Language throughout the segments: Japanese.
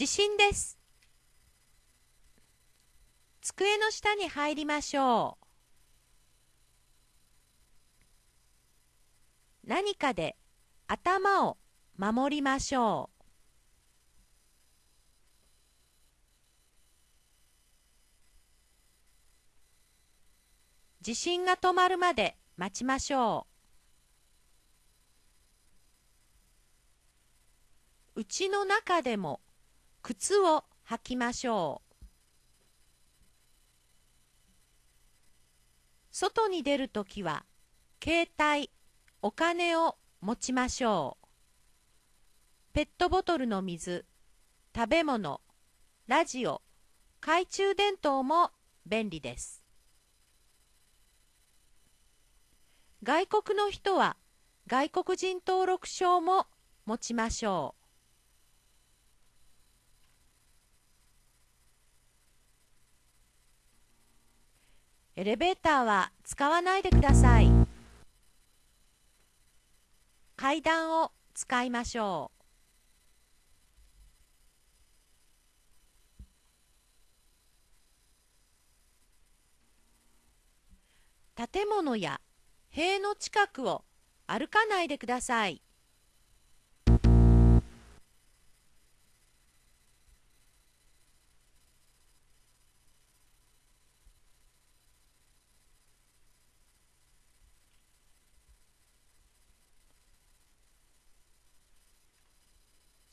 地震です。机の下に入りましょう。何かで頭を守りましょう。地震が止まるまで待ちましょう。家の中でも靴を履きましょう。外に出るときは携帯、お金を持ちましょう。ペットボトルの水、食べ物、ラジオ、懐中電灯も便利です。外国の人は外国人登録証も持ちましょう。エレベーターは使わないでください。階段を使いましょう。建物や塀の近くを歩かないでください。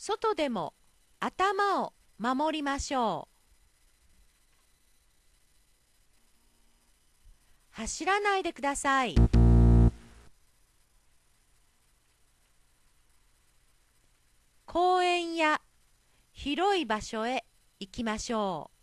外でも頭を守りましょう。走らないでください。公園や広い場所へ行きましょう。